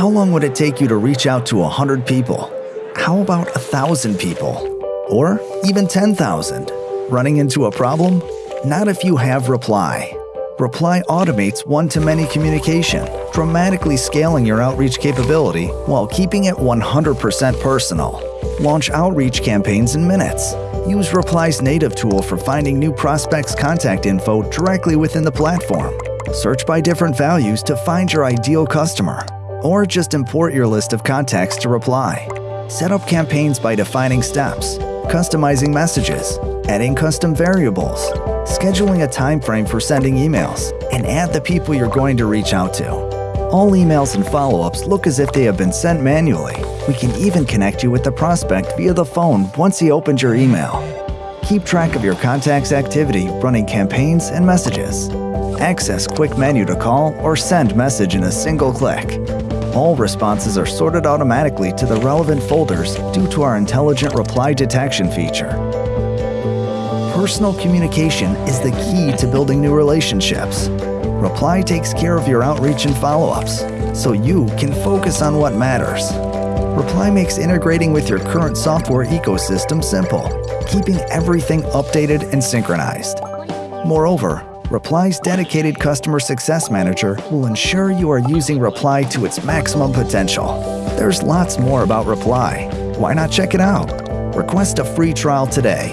How long would it take you to reach out to 100 people? How about 1,000 people? Or even 10,000? Running into a problem? Not if you have Reply. Reply automates one to many communication, dramatically scaling your outreach capability while keeping it 100% personal. Launch outreach campaigns in minutes. Use Reply's native tool for finding new prospects' contact info directly within the platform. Search by different values to find your ideal customer. Or just import your list of contacts to Reply. Set up campaigns by defining steps, customizing messages, adding custom variables, scheduling a time frame for sending emails, and add the people you're going to reach out to. All emails and follow ups look as if they have been sent manually. We can even connect you with the prospect via the phone once he opens your email. Keep track of your contact's activity running campaigns and messages. Access quick menu to call or send message in a single click. All responses are sorted automatically to the relevant folders due to our intelligent reply detection feature. Personal communication is the key to building new relationships. Reply takes care of your outreach and follow ups, so you can focus on what matters. Reply makes integrating with your current software ecosystem simple, keeping everything updated and synchronized. Moreover, Reply's dedicated customer success manager will ensure you are using Reply to its maximum potential. There's lots more about Reply. Why not check it out? Request a free trial today